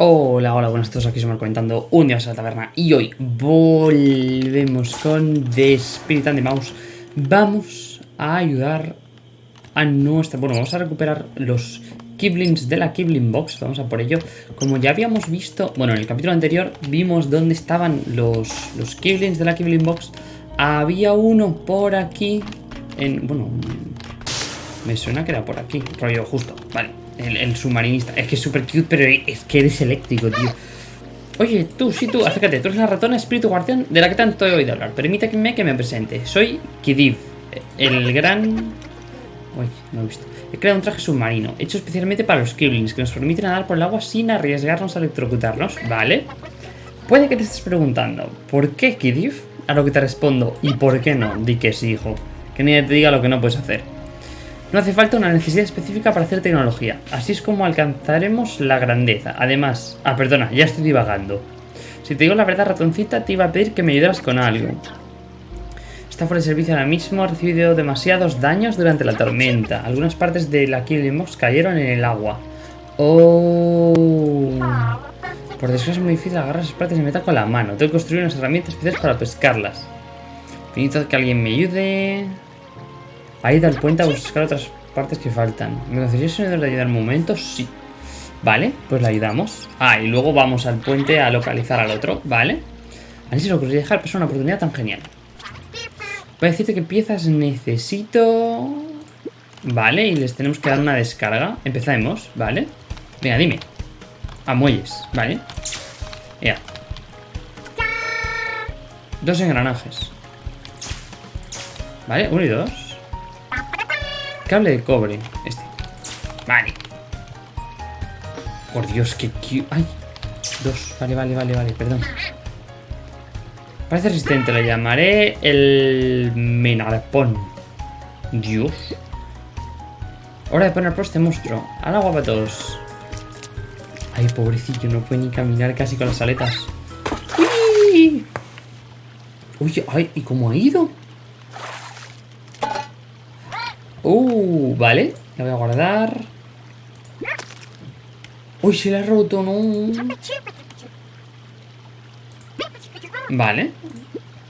Hola, hola, buenas a todos, aquí somos comentando un día a la taberna y hoy volvemos con The Spirit and the Mouse. Vamos a ayudar a nuestra... Bueno, vamos a recuperar los Kiblings de la Kibling Box, vamos a por ello. Como ya habíamos visto, bueno, en el capítulo anterior vimos dónde estaban los, los Kiblings de la Kibling Box. Había uno por aquí, en... bueno, me suena que era por aquí, rollo justo, vale. El, submarinista. Es que es súper cute, pero es que eres eléctrico, tío. Oye, tú, sí, tú, acércate. Tú eres la ratona espíritu guardián de la que tanto he oído hablar. Permítame que me presente. Soy Kidiv, el gran... Uy, no he visto. He creado un traje submarino, hecho especialmente para los Kiblings, que nos permite nadar por el agua sin arriesgarnos a electrocutarnos, ¿vale? Puede que te estés preguntando, ¿por qué Kidiv? A lo que te respondo, ¿y por qué no? Di que sí, hijo. Que nadie te diga lo que no puedes hacer. No hace falta una necesidad específica para hacer tecnología. Así es como alcanzaremos la grandeza. Además... Ah, perdona, ya estoy divagando. Si te digo la verdad, ratoncita, te iba a pedir que me ayudaras con algo. Está fuera de servicio ahora mismo, ha recibido demasiados daños durante la tormenta. Algunas partes de la Killing cayeron en el agua. Oh... Por desgracia es muy difícil agarrar esas partes de metal con la mano. Tengo que construir unas herramientas especiales para pescarlas. Necesito que alguien me ayude... Ha ido al puente a buscar otras partes que faltan. ¿Me consideréis de ayudar un momento? Sí. Vale, pues le ayudamos. Ah, y luego vamos al puente a localizar al otro, ¿vale? Así se lo ocurriría dejar, pero es una oportunidad tan genial. Voy a decirte qué piezas necesito... Vale, y les tenemos que dar una descarga. Empezamos, ¿vale? Venga, dime. A muelles, ¿vale? Ya. Dos engranajes. ¿Vale? Uno y dos. Cable de cobre. Este. Vale. Por Dios, que... ¡Ay! Dos. Vale, vale, vale, vale. Perdón. Parece resistente. Lo llamaré el Menarpón. Dios. Hora de poner por este monstruo. Al agua para todos. Ay, pobrecillo. No puede ni caminar casi con las aletas. Uy, ay, ¿y cómo ha ido? Uh, vale. La voy a guardar. Uy, se la ha roto, no. Vale.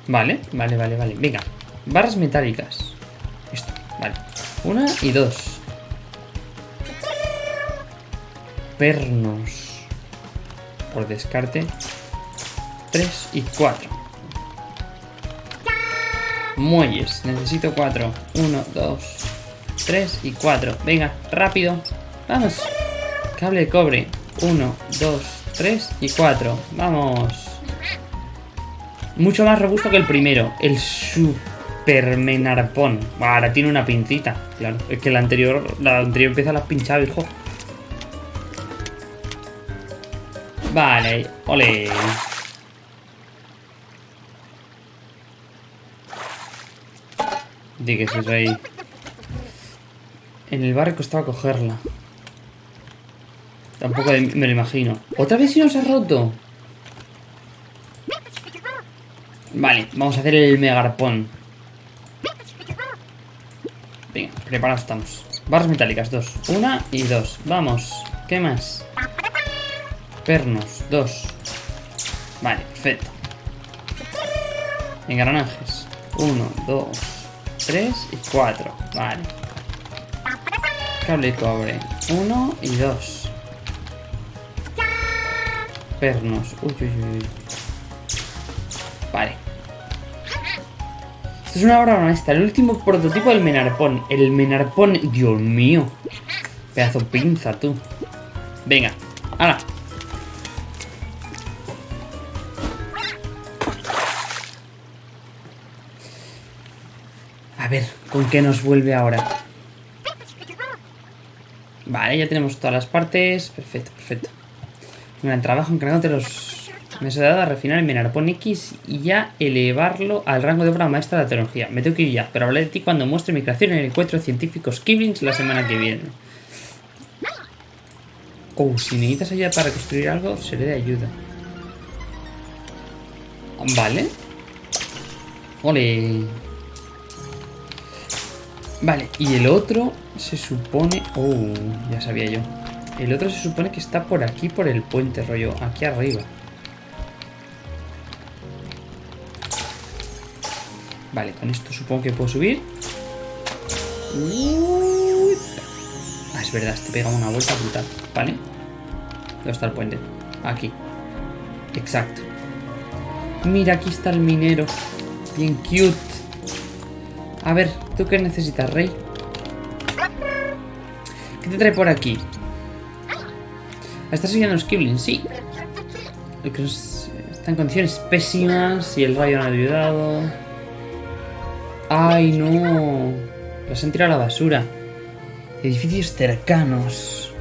Vale, vale, vale, vale. Venga. Barras metálicas. Esto, vale. Una y dos. Pernos. Por descarte. Tres y cuatro. Muelles. Necesito cuatro. Uno, dos, 3 y 4. Venga, rápido. Vamos. Cable de cobre. 1, 2, 3 y 4. Vamos. Mucho más robusto que el primero. El supermenarpón. Ahora tiene una pincita. Claro. Es que la anterior, la anterior empieza a las pinchado, hijo. Vale. Ole. Di que es ahí. En el barrio costaba cogerla. Tampoco me lo imagino. ¿Otra vez si nos ha roto? Vale, vamos a hacer el megarpón. Venga, preparados estamos. Barras metálicas, dos. Una y dos. Vamos. ¿Qué más? Pernos, dos. Vale, perfecto. Engranajes. Uno, dos, tres y cuatro. Vale. Cable cobre. Uno y dos. Pernos. Uy, uy, uy. Vale. Esto es una obra honesta. El último prototipo del Menarpón. El Menarpón. Dios mío. Pedazo pinza, tú. Venga. ¡Hala! A ver, ¿con qué nos vuelve ahora? Vale, ya tenemos todas las partes. Perfecto, perfecto. Gran trabajo encargándote los... Me has dado a refinar el Menarpón X y ya elevarlo al rango de obra maestra de la tecnología. Me tengo que ir ya, pero hablaré de ti cuando muestre mi creación en el encuentro de científicos la semana que viene. Oh, si necesitas ayuda para construir algo, seré de ayuda. Vale. Ole. Vale, y el otro se supone... Oh, ya sabía yo. El otro se supone que está por aquí, por el puente, rollo. Aquí arriba. Vale, con esto supongo que puedo subir. Ah, es verdad, este pega una vuelta brutal. Vale. ¿Dónde está el puente? Aquí. Exacto. Mira, aquí está el minero. Bien cute. A ver, ¿tú qué necesitas, rey? ¿Qué te trae por aquí? ¿Estás siguiendo los Kibling? Sí. Está en condiciones pésimas y el rayo no ha ayudado. ¡Ay, no! Los han tirado a la basura. Edificios cercanos.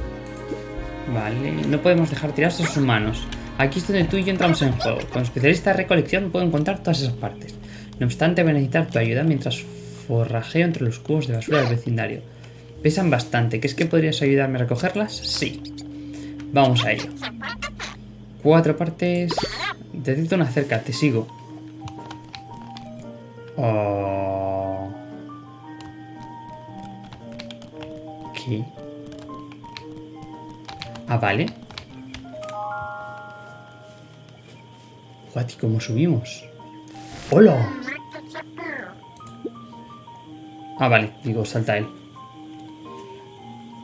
Vale, no podemos dejar tirados a los humanos. Aquí es donde tú y yo entramos en juego. Con especialista de recolección puedo encontrar todas esas partes. No obstante, voy a necesitar tu ayuda mientras forrajeo entre los cubos de basura del vecindario. Pesan bastante. ¿Crees que podrías ayudarme a recogerlas? Sí. Vamos a ello. Cuatro partes. Detecto una cerca, te sigo. Oh. ¿Qué? Ah, vale. ¿y cómo subimos? ¡Hola! Ah, vale, digo, salta él.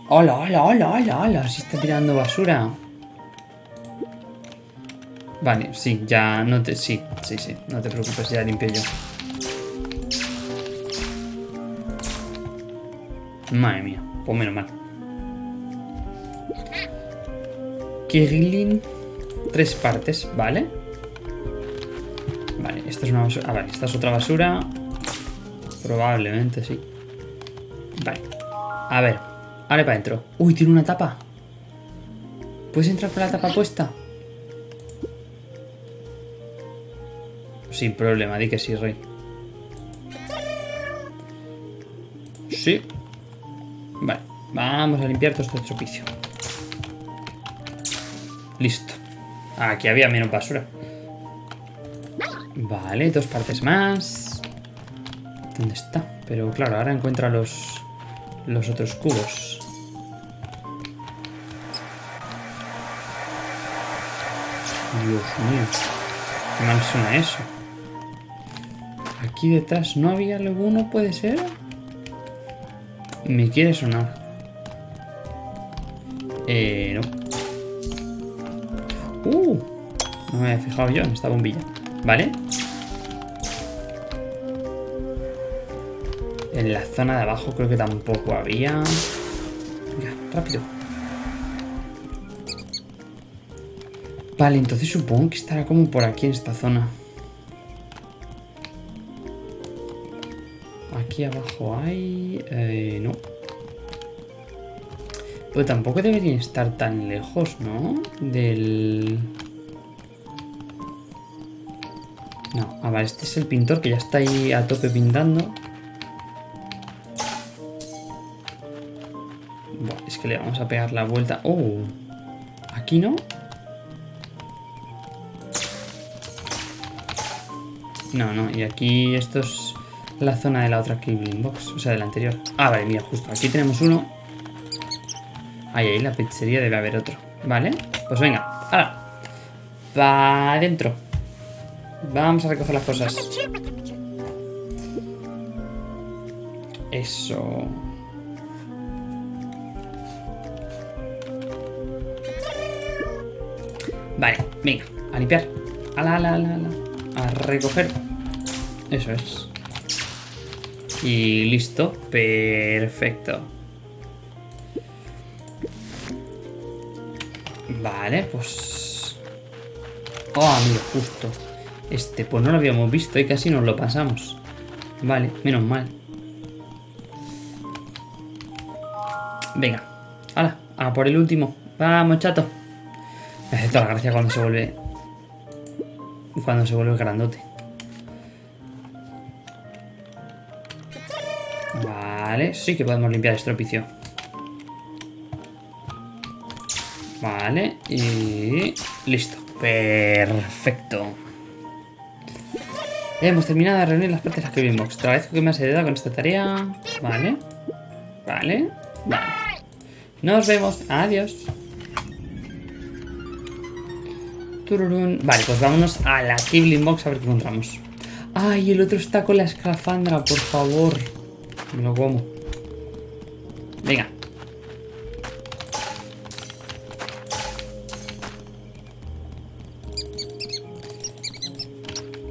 ¡Hola, hola, hola, hola, hola! Se está tirando basura. Vale, sí, ya no te... Sí, sí, sí, no te preocupes, ya limpio yo. Madre mía, pues menos mal. Kirillin, tres partes, ¿vale? Vale, esta es una basura. Ah, vale, esta es otra basura. Probablemente, sí. Vale. A ver, ahora para adentro. Uy, tiene una tapa. ¿Puedes entrar por la tapa puesta? Sin problema, di que sí, rey. Sí. Vale, vamos a limpiar todo este estropicio. Listo. Aquí había menos basura. Vale, dos partes más. ¿Dónde está? Pero claro, ahora encuentra los, los otros cubos. Dios mío. Qué mal suena eso. Aquí detrás no había alguno, ¿puede ser? Me quiere sonar. Eh, no. Uh, no me había fijado yo en esta bombilla. ¿Vale? En la zona de abajo creo que tampoco había. Venga, rápido. Vale, entonces supongo que estará como por aquí en esta zona. Aquí abajo hay... Eh, no. Pero tampoco deberían estar tan lejos, ¿no? Del... No, a ver, este es el pintor que ya está ahí a tope pintando. Es que le vamos a pegar la vuelta. ¡Oh! ¿Aquí no? No, no, y aquí esto es la zona de la otra Kibling Box, o sea, de la anterior. Ah, vale, mira, justo aquí tenemos uno. Ahí, ahí, la pizzería debe haber otro. Vale, pues venga, ahora. Va adentro. Vamos a recoger las cosas. Eso. Vale, venga, a limpiar. Ala, ala, ala, ala. A recoger. Eso es. Y listo. Perfecto. Vale, pues... Oh, amigo, justo. Este, pues no lo habíamos visto y casi nos lo pasamos. Vale, menos mal. Venga. Hala, a por el último. Vamos, chato. Me hace toda la gracia cuando se vuelve... Cuando se vuelve grandote. Vale, sí que podemos limpiar estropicio. Vale, y... Listo. Perfecto. Hemos terminado de reunir las partes de la que vimos. Te agradezco que me has ayudado con esta tarea. Vale. Vale. Vale. Nos vemos. Adiós. Vale, pues vámonos a la Kibling Box a ver qué encontramos. Ay, el otro está con la escafandra, por favor. Me lo como. Venga.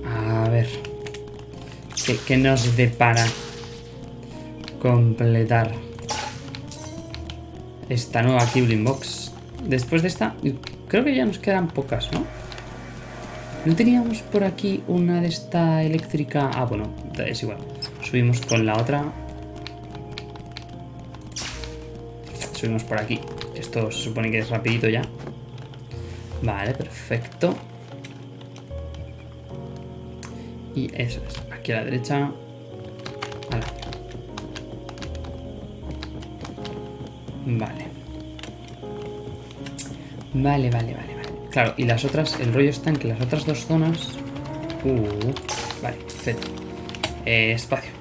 A ver. ¿Qué, qué nos depara completar esta nueva Kibling Box? Después de esta, creo que ya nos quedan pocas, ¿no? ¿No teníamos por aquí una de esta eléctrica? Ah, bueno, es igual. Subimos con la otra. Subimos por aquí. Esto se supone que es rapidito ya. Vale, perfecto. Y eso es. Aquí a la derecha. Ala. Vale. Vale, vale, vale. Claro, y las otras, el rollo está en que las otras dos zonas... Uh, vale, perfecto. Eh, espacio.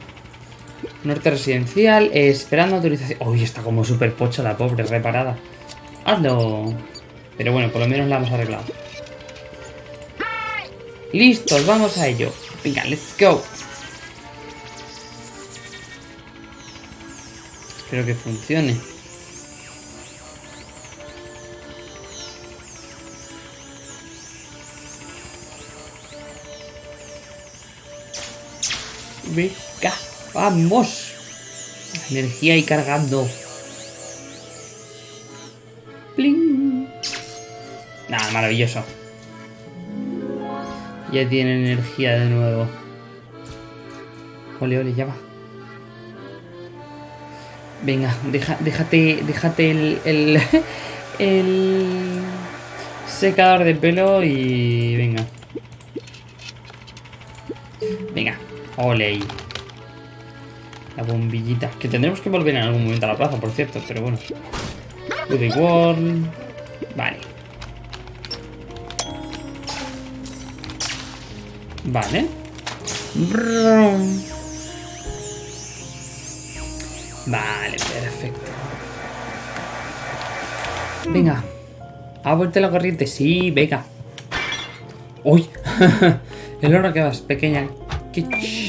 Norte residencial, eh, esperando autorización... Uy, está como súper pocha la pobre, reparada. Hazlo. Pero bueno, por lo menos la hemos arreglado. Listos, vamos a ello. Venga, let's go. Espero que funcione. Venga, vamos. Energía y cargando. Pling. Nada, maravilloso. Ya tiene energía de nuevo. Ole, ole, ya va. Venga, déjate, déjate el, el, el secador de pelo y venga. Venga, Ole. La bombillita. Que tendremos que volver en algún momento a la plaza, por cierto, pero bueno. Ruby World. Vale. Vale. Vale, perfecto. Venga. ¿Ha vuelto la corriente? Sí, venga. ¡Uy! El oro que vas, pequeña. ¿Qué?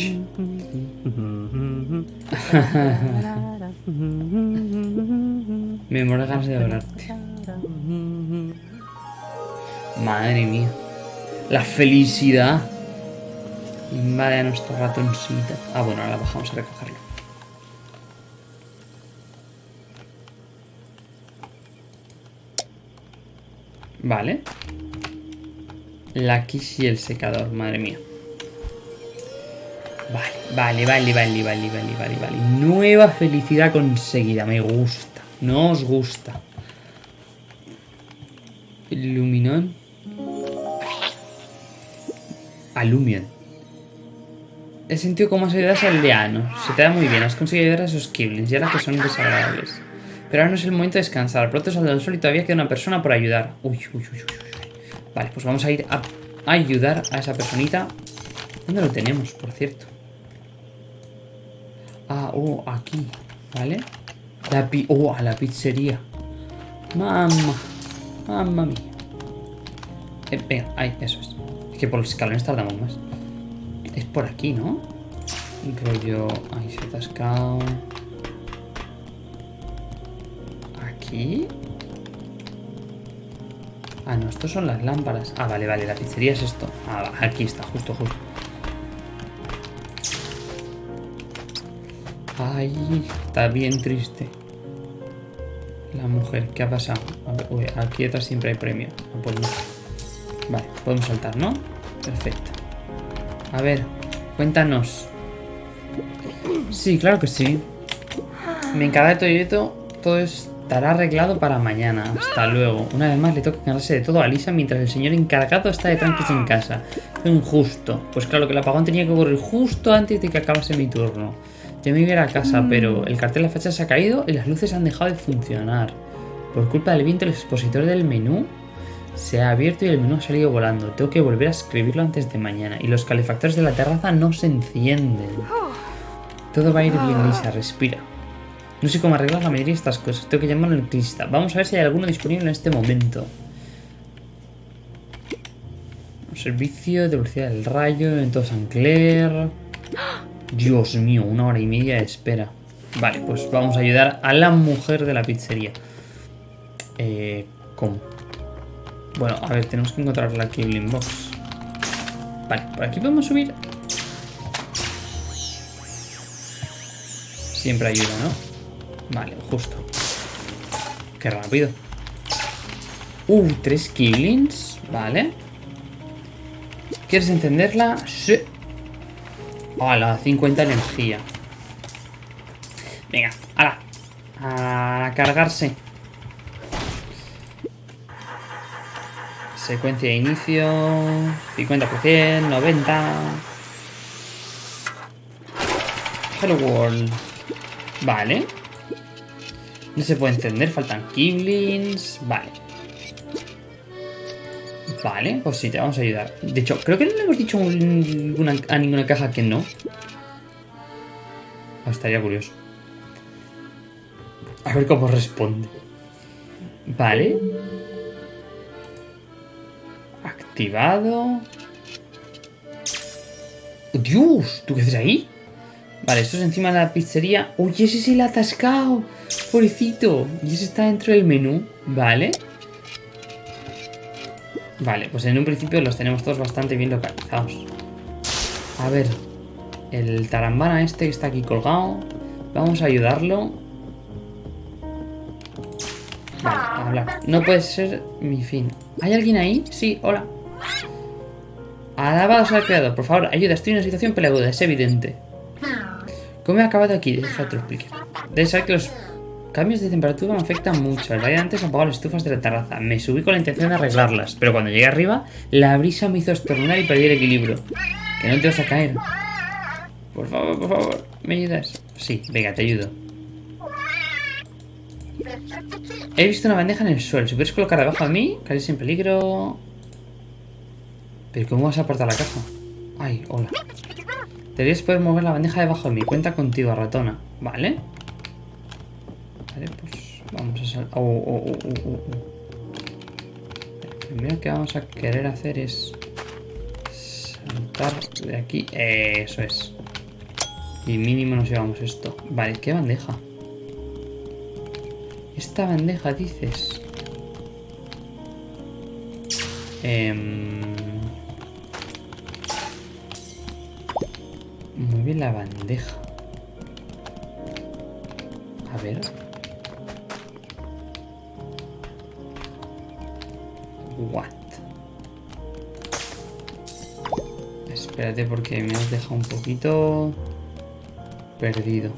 Me muero ganas de hablarte. Madre mía. La felicidad. Invade a nuestra ratoncita. Ah, bueno, ahora bajamos a recogerlo. Vale. La quiche y el secador, madre mía. Vale, vale, vale, vale, vale, vale, vale. Nueva felicidad conseguida, me gusta. No os gusta. Luminón. Alumion. He sentido como has ayudado a aldeanos. Se te da muy bien, has conseguido ayudar a esos Kiblins, ya que son desagradables. Pero ahora no es el momento de descansar. Pronto saldrá el sol y todavía queda una persona por ayudar. Uy, uy, uy, uy. Vale, pues vamos a ir a ayudar a esa personita. ¿Dónde lo tenemos, por cierto? Ah, oh, aquí. ¿Vale? La pi oh, a la pizzería. Mamma. Mamma mía. Eh, venga, ahí, eso es. Es que por los escalones tardamos más. Es por aquí, ¿no? Creo yo... Ahí se ha atascado. Aquí. Ah, no, estos son las lámparas. Ah, vale, vale, la pizzería es esto. Ah, aquí está, justo, justo. Ay, está bien triste. La mujer, ¿qué ha pasado? uy, aquí atrás siempre hay premio. Vale, podemos saltar, ¿no? Perfecto. A ver, cuéntanos. Sí, claro que sí. Me encarga de todo esto. Todo estará arreglado para mañana. Hasta luego. Una vez más le toca encargarse de todo a Lisa mientras el señor encargado está de tranquilos en casa. Injusto. Pues claro que el apagón tenía que ocurrir justo antes de que acabase mi turno. Ya me iba a casa, mm. pero el cartel de la fecha se ha caído y las luces han dejado de funcionar. Por culpa del viento, el expositor del menú se ha abierto y el menú ha salido volando. Tengo que volver a escribirlo antes de mañana. Y los calefactores de la terraza no se encienden. Todo va a ir bien, Lisa. Respira. No sé cómo arreglar la mayoría de estas cosas. Tengo que llamar al electricista. Vamos a ver si hay alguno disponible en este momento. Servicio de velocidad del rayo en todo San Clair. Dios mío, una hora y media de espera. Vale, pues vamos a ayudar a la mujer de la pizzería. Eh, ¿Cómo? Bueno, a ver, tenemos que encontrar la Kibling Box. Vale, por aquí podemos subir. Siempre ayuda, ¿no? Vale, justo. Qué rápido. Uh, tres Kiblings. Vale. ¿Quieres encenderla? Sí. Hola, 50 energía. Venga, hala. A cargarse. Secuencia de inicio. 50%, 90. Hello World. Vale. No se puede encender, faltan Kiblings. Vale. Vale, pues sí, te vamos a ayudar. De hecho, creo que no le hemos dicho a ninguna caja que no. Oh, estaría curioso. A ver cómo responde. Vale. Activado. ¡Dios! ¿Tú qué haces ahí? Vale, esto es encima de la pizzería. ¡Uy, ese se le ha atascado! ¡Pobrecito! Y ese está dentro del menú. Vale. Vale, pues en un principio los tenemos todos bastante bien localizados. A ver. El tarambana este que está aquí colgado. Vamos a ayudarlo. Vale, hablar. No puede ser mi fin. ¿Hay alguien ahí? Sí, hola. Alabados al creador, por favor, ayuda, estoy en una situación peleaguda, es evidente. ¿Cómo he acabado aquí? Deja que lo explique. Debes saber que los cambios de temperatura me afectan mucho. El día antes apagó las estufas de la terraza. Me subí con la intención de arreglarlas, pero cuando llegué arriba, la brisa me hizo estornudar y perdí el equilibrio. Que no te vas a caer. Por favor, por favor, ¿me ayudas? Sí, venga, te ayudo. He visto una bandeja en el suelo. Si puedes colocar debajo de mí, caes en peligro. ¿Pero cómo vas a apartar la caja? Ay, hola. Deberías poder mover la bandeja debajo de mí. Cuenta contigo, ratona. Vale. Vale, pues vamos a oh, oh, oh, oh, Lo primero que vamos a querer hacer es saltar de aquí. Eso es. Y mínimo nos llevamos esto. Vale, ¿qué bandeja? Esta bandeja, dices. Eh... Muy bien la bandeja. A ver. Espérate porque me has dejado un poquito perdido.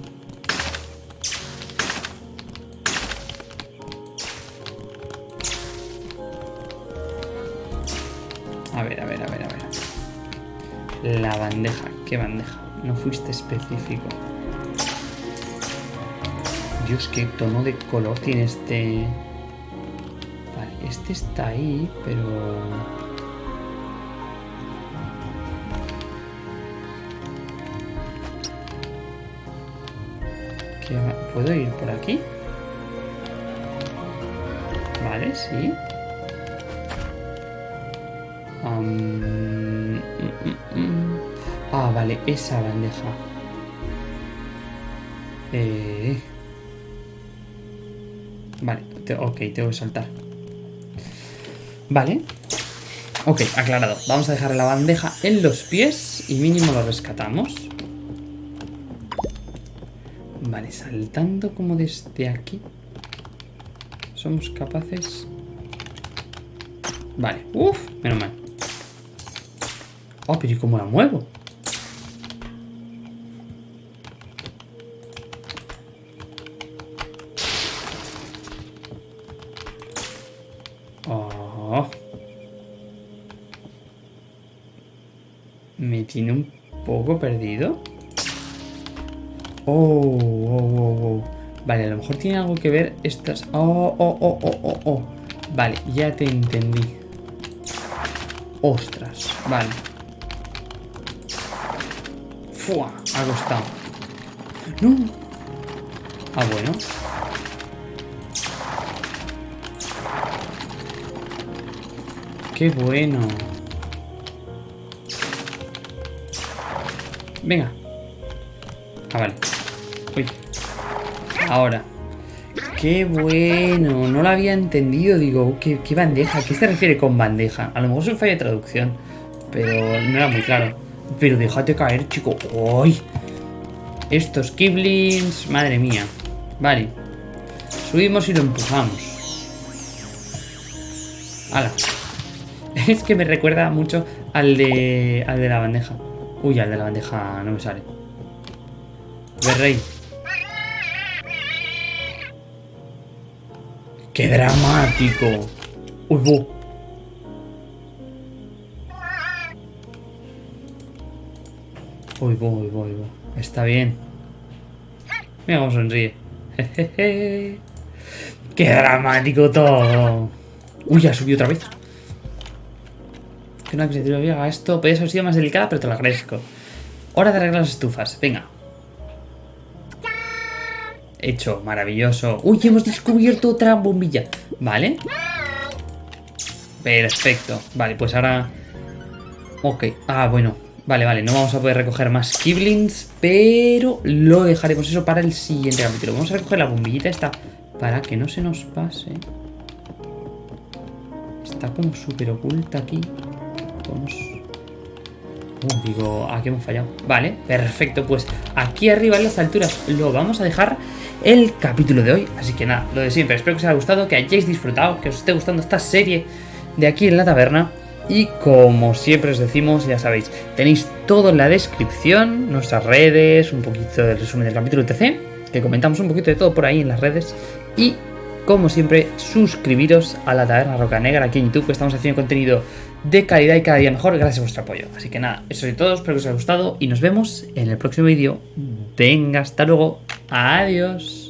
A ver, a ver, a ver, a ver. La bandeja. ¿Qué bandeja? No fuiste específico. Dios, qué tono de color tiene este... Vale, este está ahí, pero... ¿Puedo ir por aquí? Vale, sí. Um... Ah, vale, esa bandeja. Eh... Vale, ok, tengo que saltar. Vale. Ok, aclarado. Vamos a dejar la bandeja en los pies y mínimo lo rescatamos. Vale, saltando como desde aquí. Somos capaces... Vale, uff, menos mal. Oh, pero ¿y cómo la muevo? tiene un poco perdido. Oh, oh, oh, oh. Vale, a lo mejor tiene algo que ver estas... Oh, oh, oh, oh, oh, oh. Vale, ya te entendí. Ostras, vale. Fua, ha costado. No. Ah, bueno. Qué bueno. Venga. Ah, vale. Ahora. Qué bueno. No lo había entendido. Digo, ¿qué, qué bandeja? ¿Qué se refiere con bandeja? A lo mejor es un fallo de traducción. Pero no era muy claro. Pero déjate caer, chico. ¡Uy! Estos Kiblins. Madre mía. Vale. Subimos y lo empujamos. ¡Hala! Es que me recuerda mucho al de, al de la bandeja. Uy, al de la bandeja no me sale. rey. ¡Qué dramático! ¡Uy, bo! Uy, bo. Está bien. Mira cómo sonríe. ¡Qué dramático todo! Uy, ya subió otra vez. Que una criatura haga esto. Podría haber sido más delicada, pero te lo agradezco. Hora de arreglar las estufas. Venga. Hecho, maravilloso. Uy, hemos descubierto otra bombilla. Vale. Perfecto. Vale, pues ahora... Ok. Ah, bueno. Vale, vale. No vamos a poder recoger más Kiblins, pero lo dejaremos eso para el siguiente capítulo. Vamos a recoger la bombillita esta para que no se nos pase. Está como súper oculta aquí. Vamos... Digo, aquí hemos fallado. Vale, perfecto. Pues aquí arriba en las alturas lo vamos a dejar el capítulo de hoy. Así que nada, lo de siempre. Espero que os haya gustado, que hayáis disfrutado, que os esté gustando esta serie de aquí en la taberna. Y como siempre os decimos, ya sabéis, tenéis todo en la descripción, nuestras redes, un poquito del resumen del capítulo TC, que comentamos un poquito de todo por ahí en las redes. Y como siempre, suscribiros a la Taberna Roca Negra aquí en YouTube, que estamos haciendo contenido de calidad y cada día mejor gracias a vuestro apoyo. Así que nada, eso es todo, espero que os haya gustado y nos vemos en el próximo vídeo. Venga, hasta luego. Adiós.